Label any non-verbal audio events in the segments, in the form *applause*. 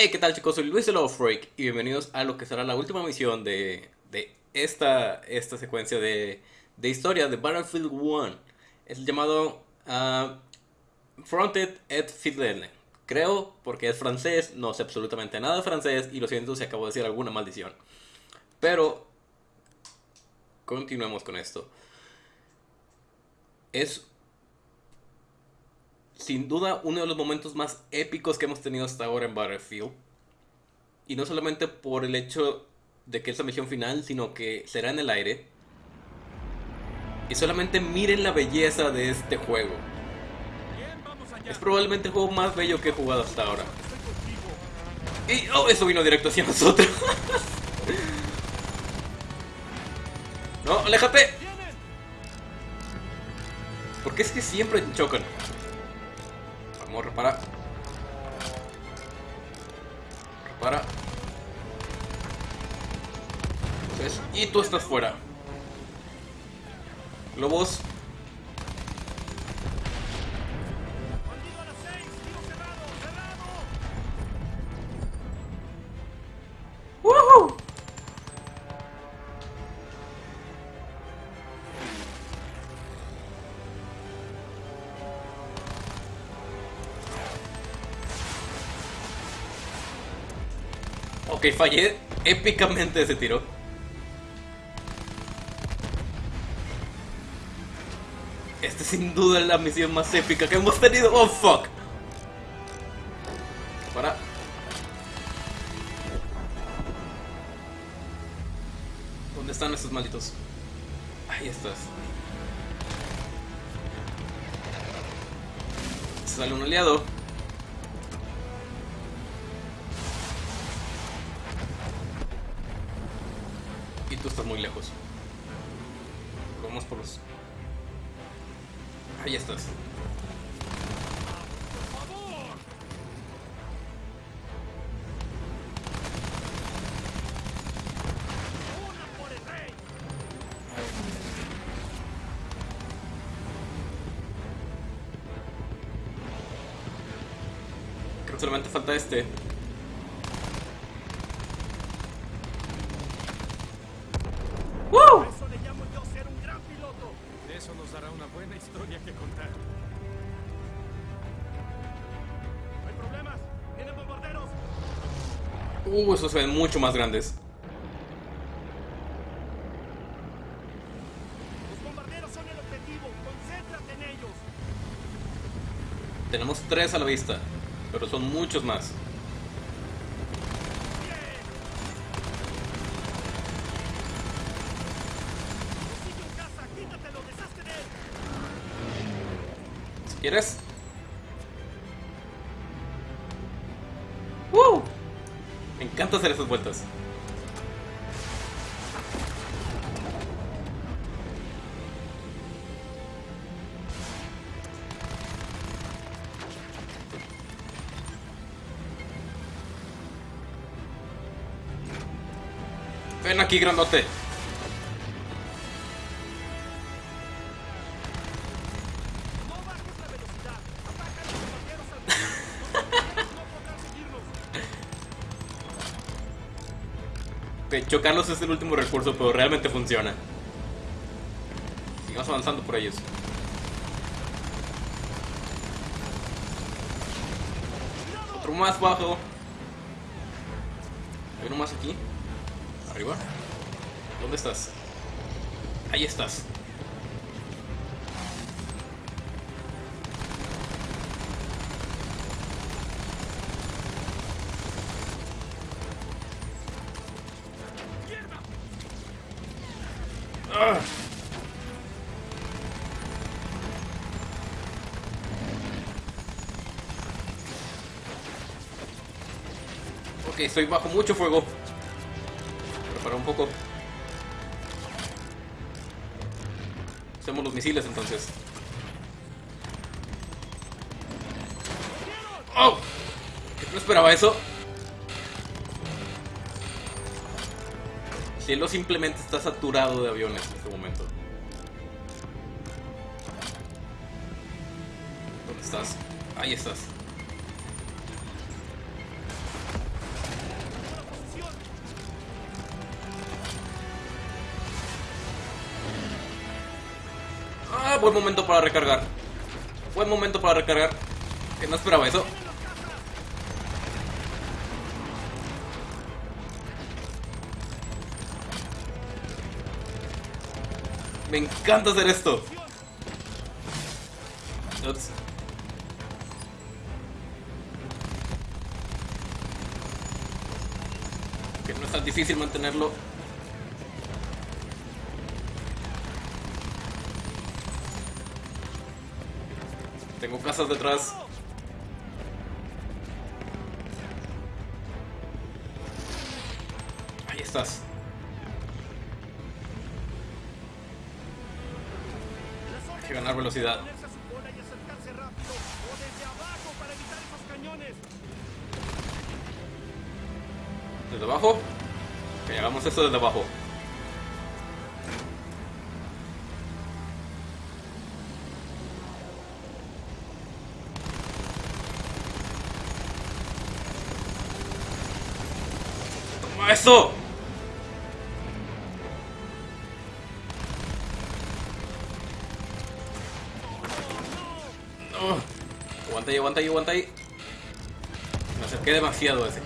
Hey, ¿qué tal chicos? Soy Luis de Love Freak y bienvenidos a lo que será la última misión de, de esta, esta secuencia de, de historia de Battlefield 1. Es llamado uh, Fronted et Fidèle. Creo, porque es francés, no sé absolutamente nada de francés y lo siento si acabo de decir alguna maldición. Pero, continuemos con esto. Es sin duda uno de los momentos más épicos que hemos tenido hasta ahora en Battlefield. Y no solamente por el hecho de que es la misión final, sino que será en el aire. Y solamente miren la belleza de este juego. Es probablemente el juego más bello que he jugado hasta ahora. Y oh, eso vino directo hacia nosotros. *laughs* no, aléjate. Porque es que siempre chocan. Vamos, repara. Repara. Entonces, y tú estás fuera. Lobos. Ok, fallé épicamente ese tiro. Esta sin duda es la misión más épica que hemos tenido. ¡Oh, fuck! Tú estás muy lejos. Vamos por los... Ahí estás. Creo que solamente falta este. ¡Woo! Eso le llamo yo ser un gran piloto. De eso nos dará una buena historia que contar. No hay problemas. Vienen bombarderos. Uh, esos se ven mucho más grandes. Los bombarderos son el objetivo. Concéntrate en ellos. Tenemos tres a la vista, pero son muchos más. Quieres. ¡Woo! Me encanta hacer esas vueltas. Ven aquí, grandote. Chocarlos es el último recurso, pero realmente funciona. Sigamos avanzando por ellos. Otro más bajo. Hay uno más aquí. Arriba. ¿Dónde estás? Ahí estás. Estoy bajo mucho fuego. Prepara un poco. Hacemos los misiles entonces. ¡Oh! No esperaba eso. El cielo simplemente está saturado de aviones en este momento. ¿Dónde estás? Ahí estás. Buen momento para recargar. Buen momento para recargar. Que no esperaba eso. Me encanta hacer esto. Que no es tan difícil mantenerlo. Casas detrás. Ahí estás. Las que ganar velocidad. Desde abajo para evitar esos cañones. ¿Desde abajo? Esto. No. Aguanta ahí, aguanta ahí, aguanta ahí. Me acerqué demasiado ese.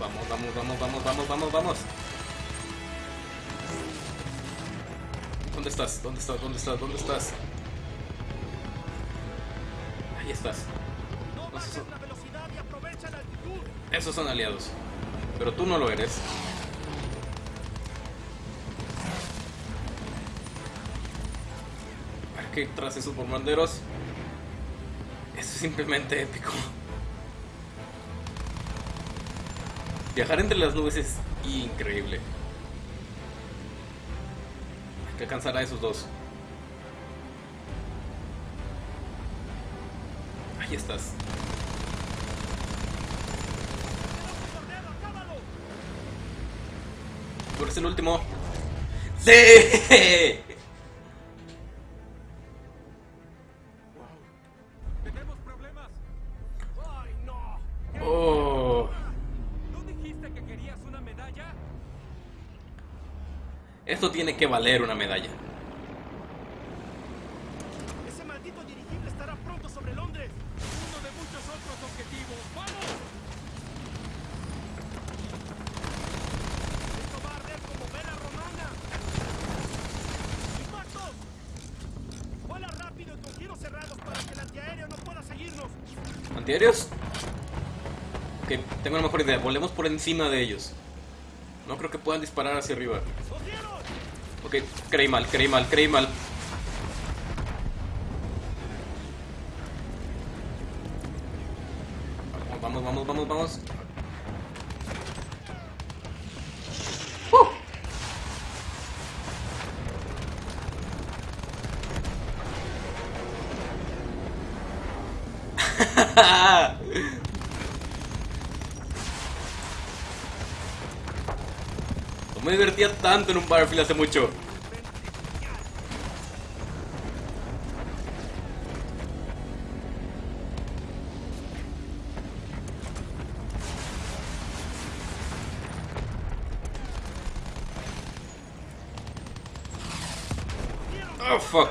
Vamos, vamos, vamos, vamos, vamos, vamos, vamos. ¿Dónde estás? ¿Dónde estás? ¿Dónde estás? ¿Dónde estás? Ahí estás. Esos son aliados. Pero tú no lo eres. Aquí tras esos bombarderos. Eso es simplemente épico. Viajar entre las nubes es increíble. Hay que alcanzar a esos dos. Ahí estás. ¡Bombardero, acábalo! Tú eres el último. ¡Sí! Tenemos problemas. ¡Ay, no! Oh. ¿No dijiste que querías una medalla? Esto tiene que valer una medalla. Ese maldito dirigible estará pronto sobre Londres. Uno de muchos otros objetivos. ¡Vamos! Esto va a arder como vela romana. ¡Impactos! Vuela rápido y con giros cerrados para que el antiaéreo no pueda seguirnos. ¿Antiaéreos? Ok, tengo una mejor idea. Volemos por encima de ellos. No creo que puedan disparar hacia arriba. Ok, creí mal, creí mal, creí mal. Me divertía tanto en un Battlefield hace mucho. Oh, fuck.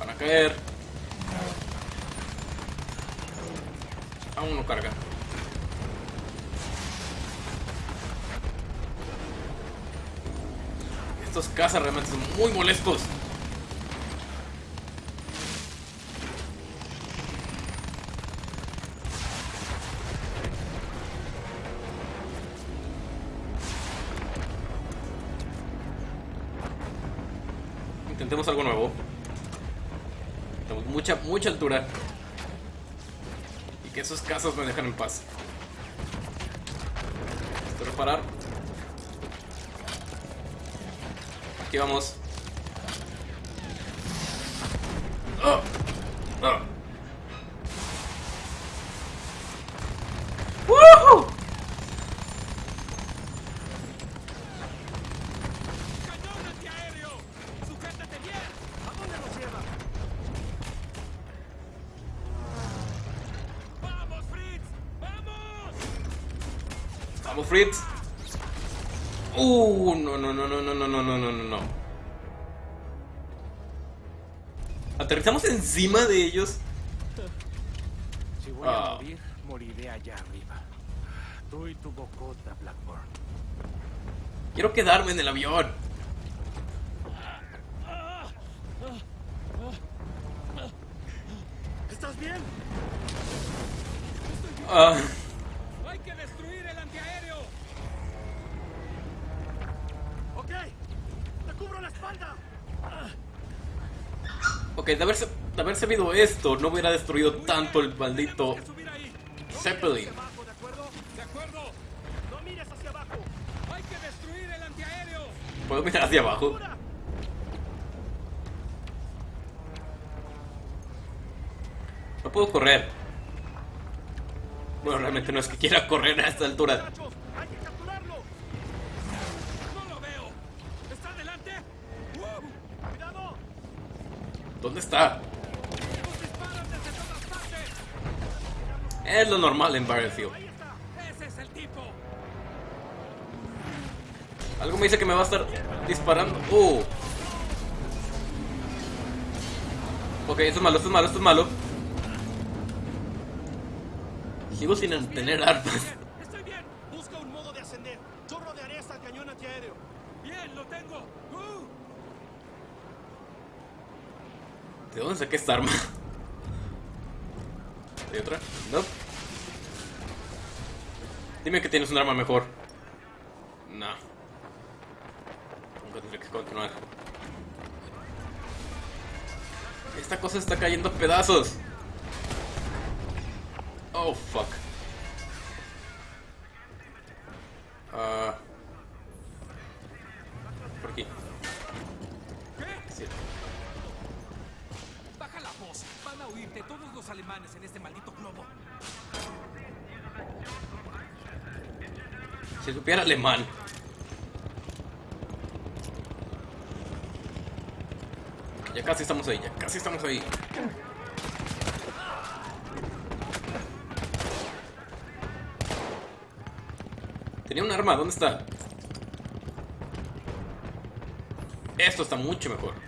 Van a caer. Aún no carga. Estos cazas realmente son muy molestos. Intentemos algo nuevo. Tenemos mucha, mucha altura. Que cazas me dejan en paz. Esto reparar. Aquí vamos. ¡Oh! Fritz. Uh, no, no, no, no, no, no, no, no, no, no, no. Aterrizamos encima de ellos. Si voy Ah. a morir, moriré allá arriba. Tú y tu bocota, Blackburn. Quiero quedarme en el avión. ¿Estás bien? Ah, ¡Hay la espalda! Ok, de haber, de haber sabido esto, no hubiera destruido tanto el maldito Zeppelin. ¿Puedo mirar hacia abajo? No puedo correr. Bueno, realmente no es que quiera correr a esta altura. ¿Dónde está? Es lo normal en Battlefield. Algo me dice que me va a estar disparando. Uh. Ok, esto es malo, esto es malo, esto es malo. Sigo sin tener armas. Bien, estoy bien. Busca un modo de ascender. Yo rodearé hasta el cañón antiaéreo. Bien, lo tengo. ¡Uh! ¿De dónde saqué esta arma? ¿Hay otra? No. Dime que tienes un arma mejor. No. Nunca tendré que continuar. Esta cosa está cayendo a pedazos. Oh, fuck. Si supiera alemán. Ya casi estamos ahí, ya casi estamos ahí. Tenía un arma, ¿dónde está? Esto está mucho mejor.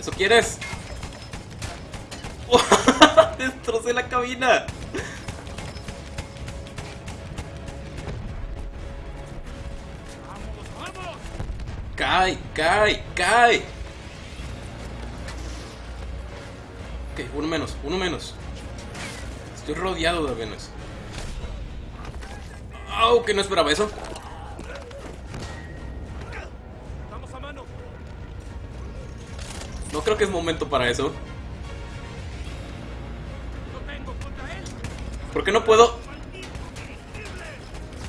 ¿Eso quieres? *laughs* Destrocé la cabina. Cae, cae, cae. Ok, uno menos, uno menos. Estoy rodeado de aviones. Au, que no esperaba eso. No creo que es momento para eso. ¿Por qué no puedo?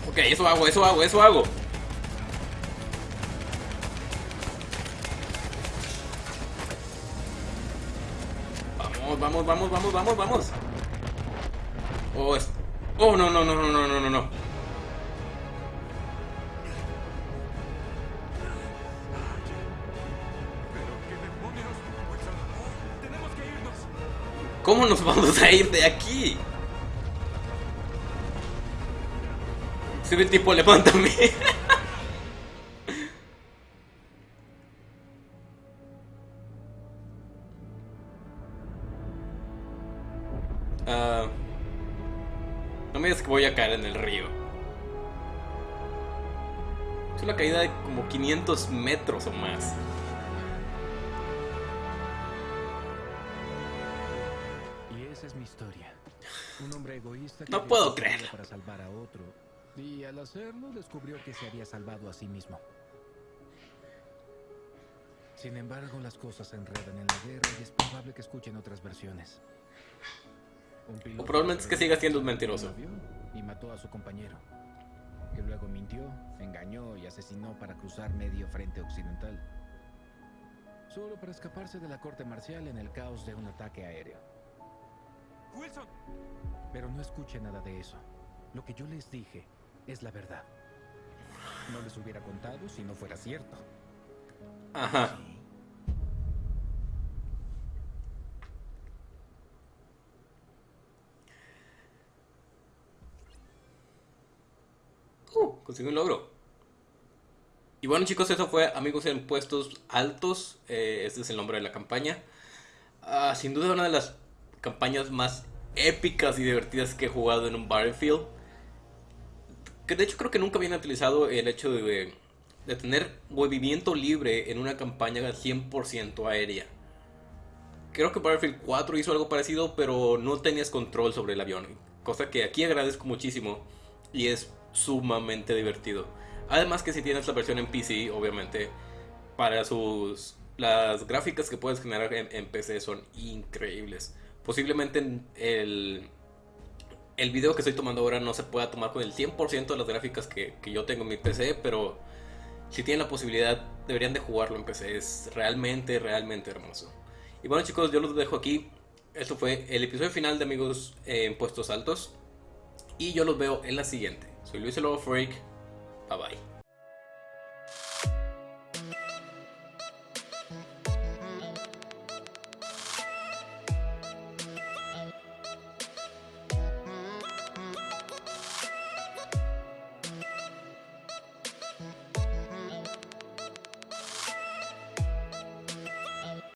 Ok, eso hago, eso hago, eso hago. Vamos, vamos, vamos, vamos, vamos, vamos. Oh, es... oh, no, no, no, no, no, no, no, ¿Cómo nos vamos a ir de aquí? Soy el tipo alemán también. *laughs* Ah, no me digas que voy a caer en el río. Es una caída de como 500 metros o más. Historia. Un hombre egoísta que No puedo creerlo. para salvar a otro. Y al hacerlo descubrió que se había salvado a sí mismo. Sin embargo, las cosas se enredan en la guerra y es probable que escuchen otras versiones. O probablemente es que siga siendo un mentiroso. Y mató a su compañero. Que luego mintió, engañó y asesinó para cruzar medio frente occidental. Solo para escaparse de la corte marcial en el caos de un ataque aéreo. Wilson, Pero no escuche nada de eso. Lo que yo les dije es la verdad. No les hubiera contado si no fuera cierto. Ajá. Uh, conseguí un logro. Y bueno chicos, eso fue Amigos en Puestos Altos. Eh, este es el nombre de la campaña. Ah, sin duda una de las campañas más épicas y divertidas que he jugado en un Battlefield. Que de hecho creo que nunca habían utilizado el hecho de, de tener movimiento libre en una campaña 100% aérea. Creo que Battlefield 4 hizo algo parecido, pero no tenías control sobre el avión. Cosa que aquí agradezco muchísimo y es sumamente divertido. Además que si tienes la versión en PC, obviamente, para sus... Las gráficas que puedes generar en, en PC son increíbles. Posiblemente en el, el video que estoy tomando ahora no se pueda tomar con el 100% de las gráficas que, que yo tengo en mi PC, pero si tienen la posibilidad deberían de jugarlo en PC. Es realmente, realmente hermoso. Y bueno chicos, yo los dejo aquí. Esto fue el episodio final de Amigos en Puestos Altos. Y yo los veo en la siguiente. Soy Luis Lobo Freak. Bye bye.